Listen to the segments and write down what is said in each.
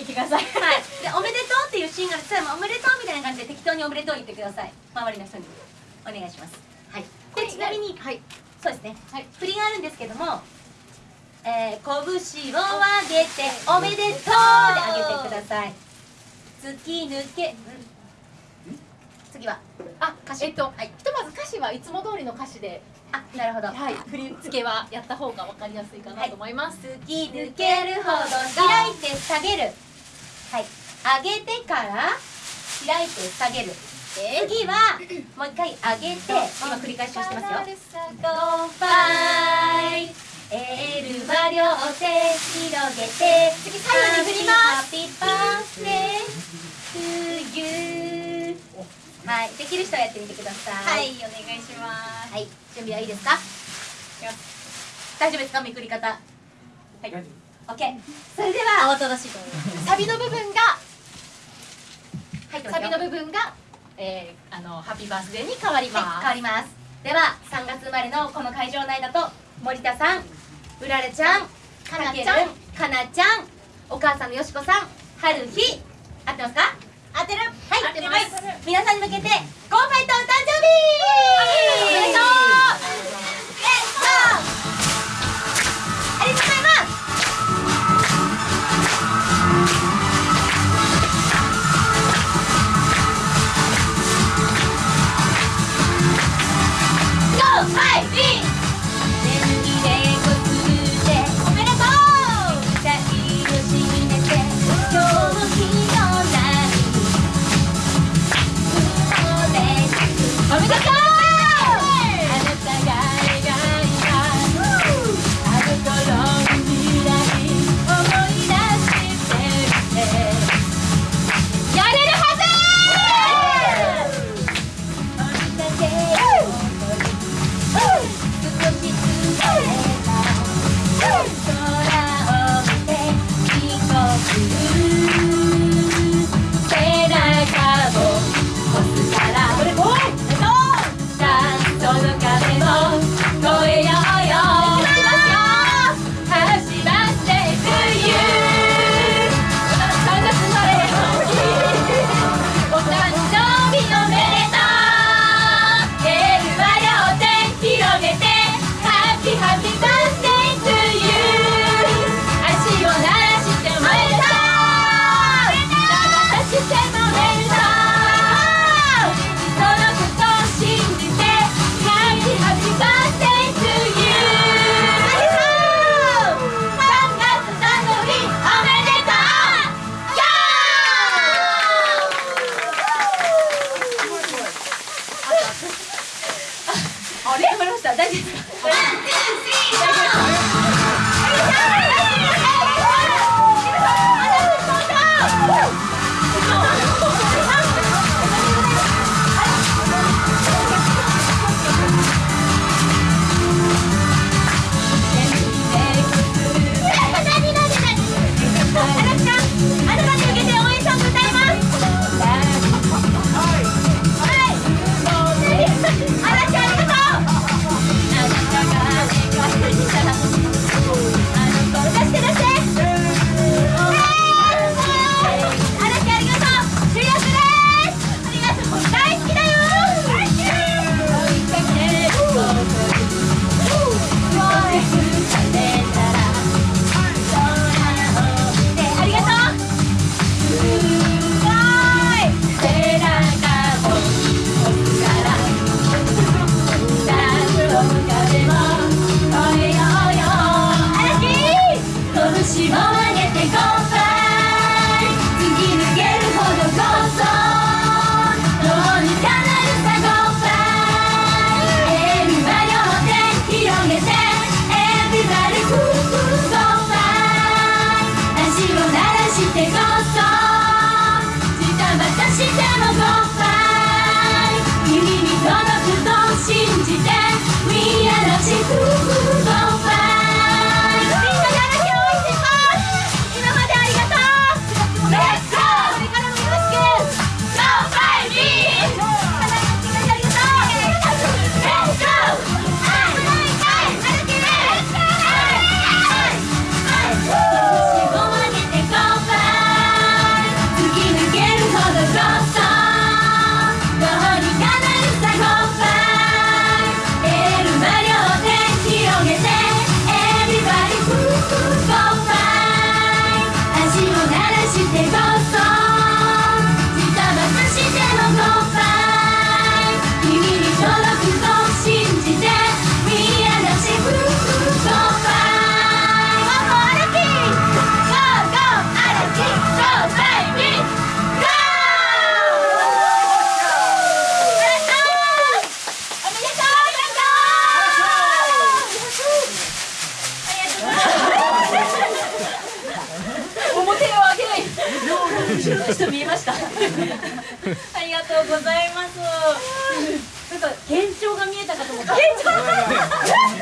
に来てください。はい。でおめでとうっていうシーンがあるそれもおめでとうみたいな感じで適当におめでとう言ってください。周りの人にお願いします。はい。でちなみにはい。そうですね。はい。振りがあるんですけどもえー、拳を上げておめでとうで上げてください。突き抜け。ん。次は？あ歌詞。えっと、はい。ひとまず歌詞はいつも通りの歌詞で。あなるほど。はい。振り付けはやった方がわかりやすいかなと思います、突き抜けるほど開いて下げる。はい上げてから開いて下げる。次はもう一回上げて今繰り返しをしてますよ。ゴーバイ。エールは両手広げて次に振ります。ハッピーバースデー。to you はい。できる人はやってみてください。はいお願いします。はい。準備はいいですか？大丈夫ですか？めくり方。はい。OK それでは慌ただしいと思います。サビの部分がサビの部分が、えー、あのハッピーバースデーに変わります、はい、変わります。では3月生まれのこの会場内だと森田さんうられちゃんかなちゃんかなちゃんお母さんのよしこさんはるひ合ってますか？当てるはい合ってます。皆さんに向けて太棒。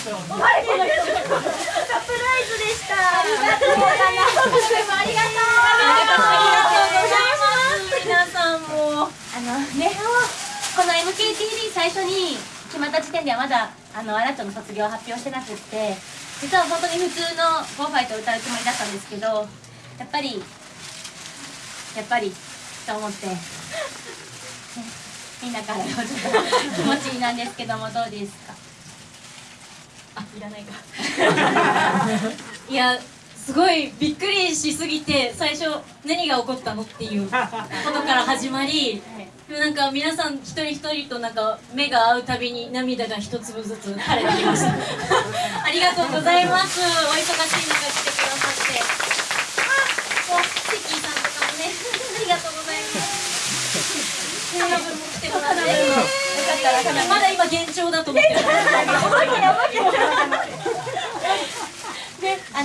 サプライズでしたありがとうございますありがとうございます皆さんもあのねこの MKTV 最初に決まった時点ではまだあのアラチョの卒業を発表してなくって実は本当に普通の「ゴーファイト」を歌うつもりだったんですけどやっぱりやっぱりと思って、ね。みんなからのちょっと気持ちなんですけどもどうですか？いらないか。いやすごいびっくりしすぎて最初何が起こったのっていうことから始まりでもなんか皆さん一人一人となんか目が合うたびに涙が一粒ずつ垂れてきました ありがとうございます。お忙しい中来てくださって。あもうセキーさんとかもね。ありがとうございます。花分も来てもらって。よかったらまだ今幻聴だと思ってるで、あ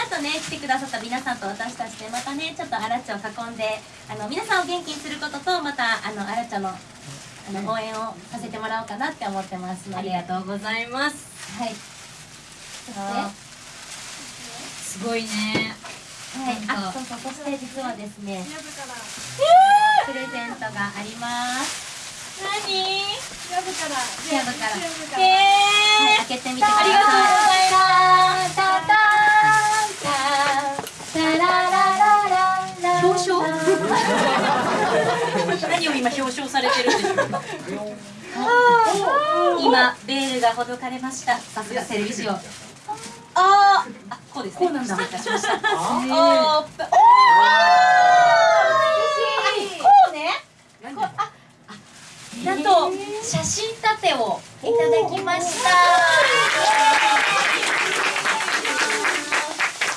のーこの後ね来てくださった皆さんと私たちでまたねちょっとアラチョを囲んであの皆さんを元気にすることとまたあのアラチョのあの応援をさせてもらおうかなって思ってますのあでりがとうございます。はい。そして？あすごいね。はい、あ、そうそう、そして実はですね、プレゼントがあります。何？シアブから。へえはい、開けてみてください。ありがとうございます何を今表彰されてるんでしょうか？今、ベールがほどかれました。さすがテレビ仕様。あー。あこうですね。こうなんだ。失礼いたしました。ああー。おなんと写真立てをいただきました。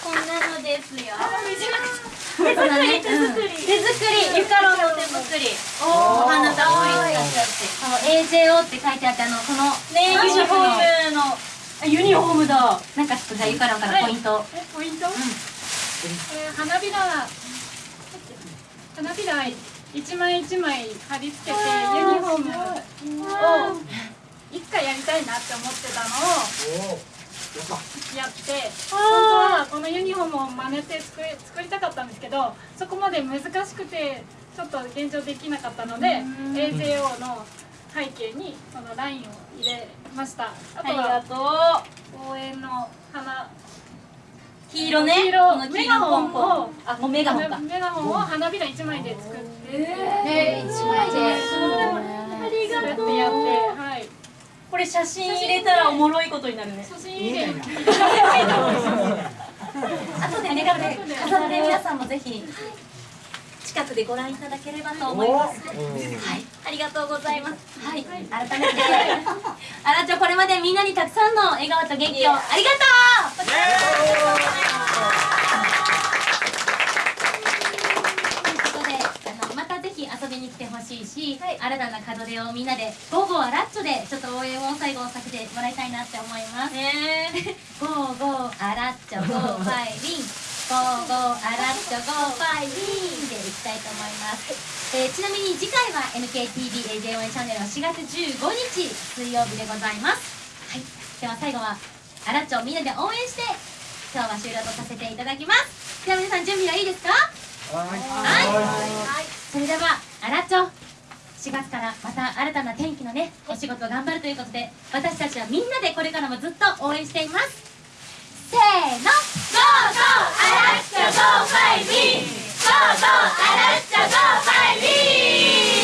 こんなのですよ。手作り手作り。手作り。ゆかろうの手作り。お花たっぷり使ってあってこの AJO って書いてあってあのこのねユニフォームの。あユニフォームだ。なんかちょっとじゃあゆかろうからポイント、えポイント、えー花びら花びら一枚一枚貼り付けてユニフォームを一回やりたいなって思ってたのをやって本当はこのユニフォームを真似て作り作りたかったんですけどそこまで難しくてちょっと現状できなかったので AJO の背景にこのラインを入れました。あとはと応援の花。う黄色ね。黄色メガホン。をンあもうメガホンか。メガホンを花びら一枚で作って。えー、一枚であり作ってやってはいこれ写真入れたらおもろいことになるね。写真入れ後でねこれ飾って皆さんもぜひ近くでご覧いただければと思います。はい。ありがとうございます。はい、改めて、あらっちょこれまでみんなにたくさんの笑顔と元気をありがとう。に来てほしいし、新たな門出をみんなで Go Go あらっちょでちょっと応援を最後させてもらいたいなって思います。ね Go Go あらっちょ Go Fight Win。Go Go あらっちょ Go Fight Win でいきたいと思います、えーちなみに次回は NKTVAJ 応援チャンネルは4月15日水曜日でございます。はい。では最後はあらっちょをみんなで応援して今日は終了とさせていただきます。では皆さん準備はいいですか？はい。それでは荒町4月からまた新たな転機のねお仕事頑張るということで私たちはみんなでこれからもずっと応援しています。せーの。Go Go アラッチャ Go ファイビー。Go Go アラッチャ Go ファイビー。